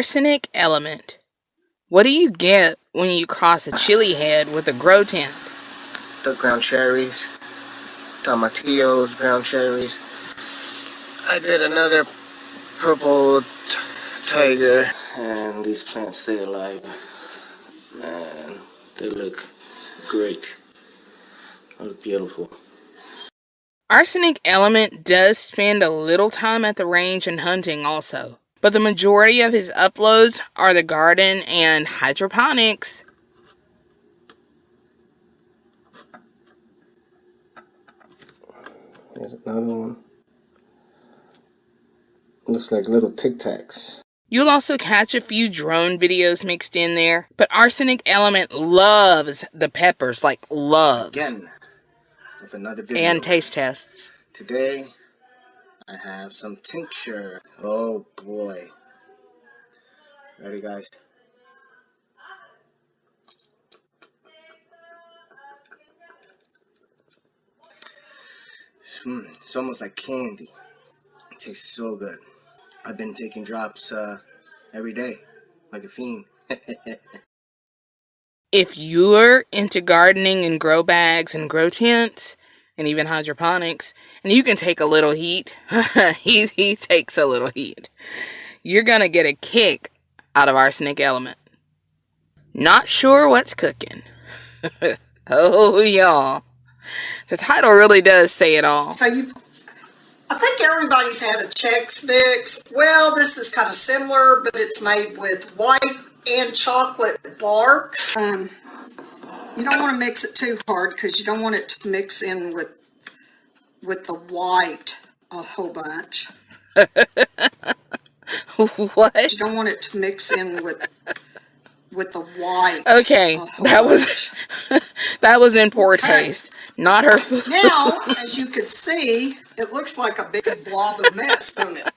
Arsenic element. What do you get when you cross a chili head with a grow tent? The ground cherries, tomatillos, ground cherries. I did another purple tiger. And these plants stay alive. Man, they look great. They look beautiful. Arsenic Element does spend a little time at the range and hunting also, but the majority of his uploads are the garden and hydroponics. Here's another one. Looks like little Tic Tacs. You'll also catch a few drone videos mixed in there, but Arsenic Element loves the peppers, like loves. Again, with another video. And taste tests. Today, I have some tincture. Oh boy. Ready guys? Mm, it's almost like candy. It tastes so good. I've been taking drops uh, every day, like a fiend. if you're into gardening and grow bags and grow tents and even hydroponics, and you can take a little heat, he, he takes a little heat, you're going to get a kick out of arsenic element. Not sure what's cooking. oh, y'all. The title really does say it all. So you, I think everybody's had a Chex Mix. Well, this is kind of similar, but it's made with white and chocolate bark. Um, you don't want to mix it too hard because you don't want it to mix in with with the white a whole bunch. what? You don't want it to mix in with with the white. Okay, that was that was in poor okay. taste. Not her food. Now, as you can see, it looks like a big blob of mess, don't it?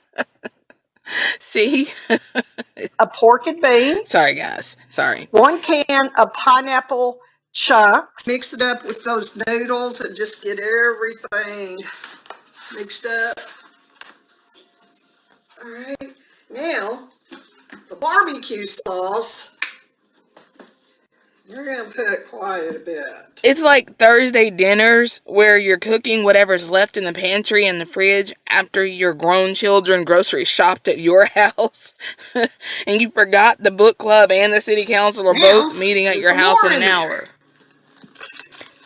See? a pork and beans. Sorry, guys. Sorry. One can of pineapple chunks. Mix it up with those noodles and just get everything mixed up. All right. Now, the barbecue sauce you're going to put quite a bit. It's like Thursday dinners where you're cooking whatever's left in the pantry and the fridge after your grown children grocery shopped at your house. and you forgot the book club and the city council are both meeting at your house in an hour.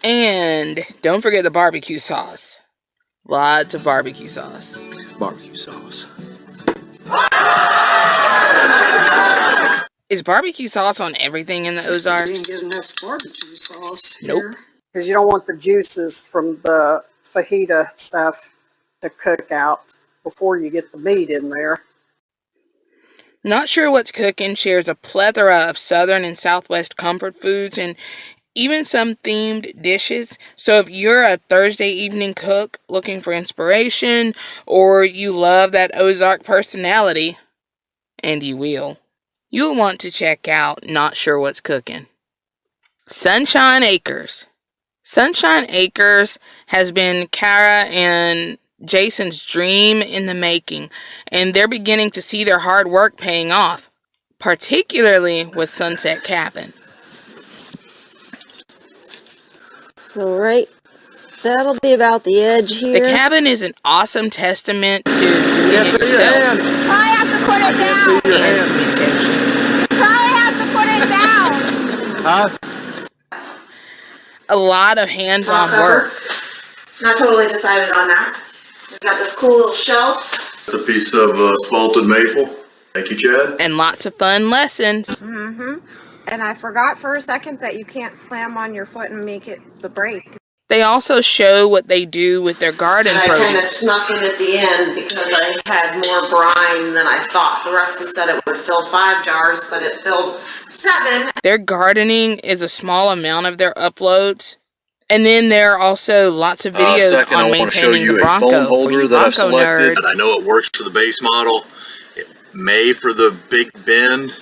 And don't forget the barbecue sauce. Lots of barbecue sauce. Barbecue sauce. Is barbecue sauce on everything in the Ozarks? You didn't get enough barbecue sauce nope. Because you don't want the juices from the fajita stuff to cook out before you get the meat in there. Not Sure What's Cooking shares a plethora of Southern and Southwest comfort foods and even some themed dishes. So if you're a Thursday evening cook looking for inspiration or you love that Ozark personality, and you will, You'll want to check out Not Sure What's Cooking. Sunshine Acres. Sunshine Acres has been Kara and Jason's dream in the making, and they're beginning to see their hard work paying off, particularly with Sunset Cabin. So, right, that'll be about the edge here. The cabin is an awesome testament to doing yes, it yourself. I have to put it down. Huh? A lot of hands-on work. Not totally decided on that. We've got this cool little shelf. It's a piece of uh, spalted maple. Thank you, Chad. And lots of fun lessons. Mm-hmm. And I forgot for a second that you can't slam on your foot and make it the brake. They also show what they do with their garden and I kind of snuck in at the end because I had more brine than I thought. The recipe said it would fill five jars, but it filled seven. Their gardening is a small amount of their uploads. And then there are also lots of uh, videos uh, second, on I want to show you a Bronco phone holder that I've selected. Nerd. I know it works for the base model. It may for the big bend.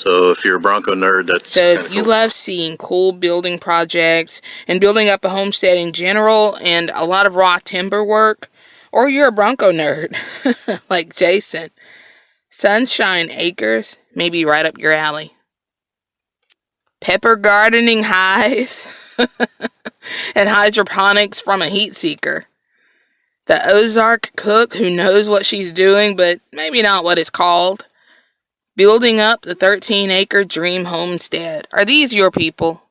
So if you're a Bronco nerd, that's so if you cool. love seeing cool building projects and building up a homestead in general, and a lot of raw timber work, or you're a Bronco nerd like Jason, Sunshine Acres may be right up your alley. Pepper gardening highs and hydroponics from a heat seeker. The Ozark cook who knows what she's doing, but maybe not what it's called. Building up the 13 acre dream homestead. Are these your people?